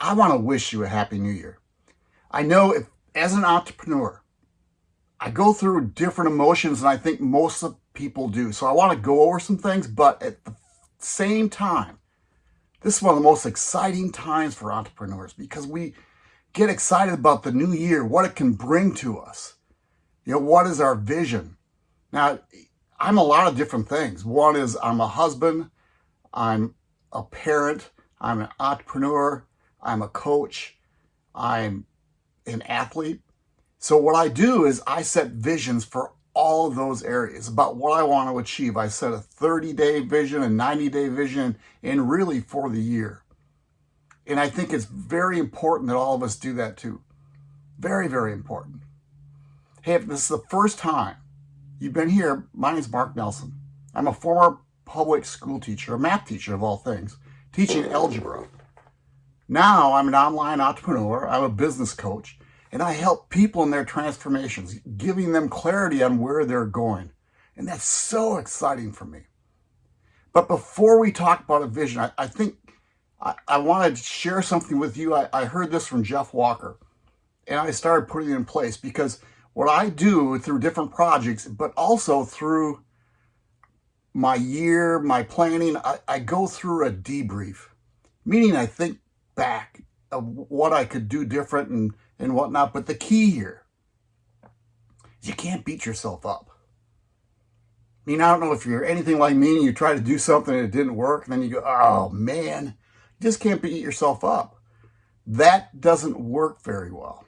I want to wish you a happy new year. I know if, as an entrepreneur, I go through different emotions than I think most of people do. So I want to go over some things, but at the same time, this is one of the most exciting times for entrepreneurs because we get excited about the new year, what it can bring to us. You know, what is our vision? Now, I'm a lot of different things. One is I'm a husband, I'm a parent, I'm an entrepreneur, I'm a coach, I'm an athlete. So what I do is I set visions for all of those areas about what I want to achieve. I set a 30 day vision, a 90 day vision, and really for the year. And I think it's very important that all of us do that too. Very, very important. Hey, if this is the first time you've been here, my name is Mark Nelson. I'm a former public school teacher, a math teacher of all things, teaching algebra. Now I'm an online entrepreneur, I'm a business coach, and I help people in their transformations, giving them clarity on where they're going. And that's so exciting for me. But before we talk about a vision, I, I think I, I want to share something with you. I, I heard this from Jeff Walker, and I started putting it in place because what I do through different projects, but also through my year, my planning, I, I go through a debrief, meaning I think back of what I could do different and, and whatnot. But the key here is you can't beat yourself up. I mean, I don't know if you're anything like me and you try to do something and it didn't work, and then you go, oh man, you just can't beat yourself up. That doesn't work very well.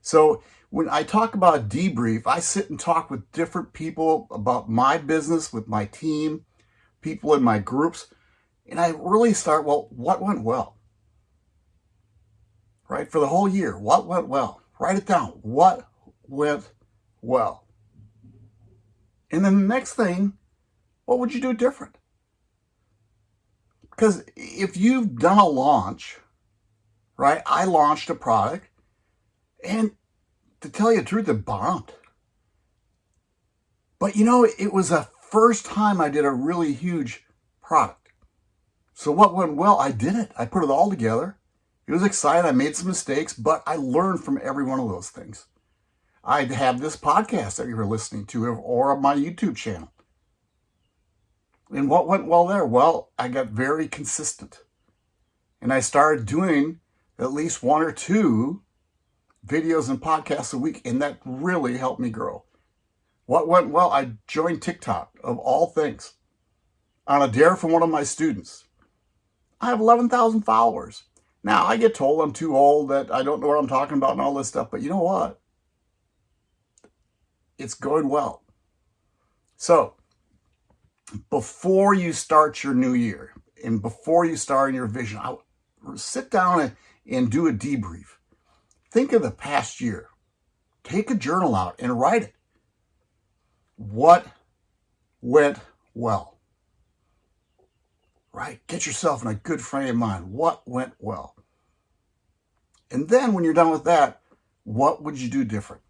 So when I talk about debrief, I sit and talk with different people about my business, with my team, people in my groups, and I really start, well, what went well? Right? For the whole year, what went well? Write it down. What went well? And then the next thing, what would you do different? Because if you've done a launch, right? I launched a product and to tell you the truth, it bombed. But you know, it was the first time I did a really huge product. So what went well? I did it. I put it all together. It was exciting. I made some mistakes, but I learned from every one of those things. I'd have this podcast that you're listening to or my YouTube channel. And what went well there? Well, I got very consistent. And I started doing at least one or two videos and podcasts a week, and that really helped me grow. What went well? I joined TikTok, of all things, on a dare from one of my students. I have 11,000 followers. Now, I get told I'm too old, that I don't know what I'm talking about and all this stuff, but you know what? It's going well. So, before you start your new year and before you start in your vision, I sit down and, and do a debrief. Think of the past year. Take a journal out and write it. What went well? Right? Get yourself in a good frame of mind. What went well? And then when you're done with that, what would you do different?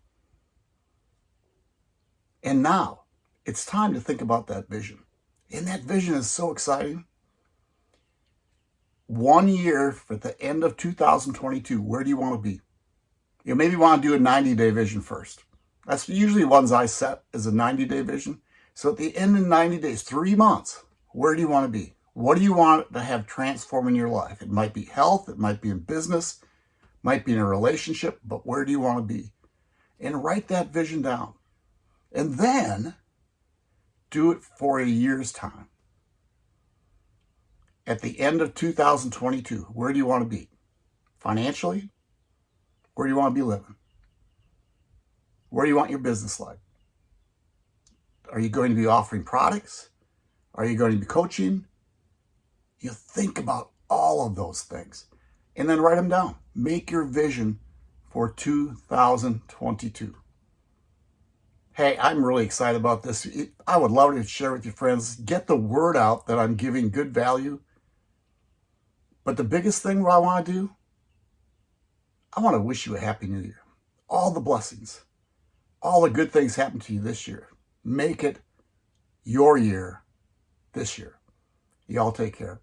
And now it's time to think about that vision. And that vision is so exciting. One year for the end of 2022, where do you want to be? You maybe want to do a 90 day vision first. That's usually ones I set as a 90 day vision. So at the end of 90 days, three months, where do you want to be? What do you want to have transform in your life? It might be health, it might be in business, might be in a relationship, but where do you want to be? And write that vision down. And then do it for a year's time. At the end of 2022, where do you want to be? Financially? Where do you want to be living? Where do you want your business life? Are you going to be offering products? Are you going to be coaching? You think about all of those things and then write them down. Make your vision for 2022. Hey, I'm really excited about this. I would love to share with your friends. Get the word out that I'm giving good value. But the biggest thing what I want to do, I want to wish you a happy new year. All the blessings, all the good things happen to you this year. Make it your year this year. Y'all take care.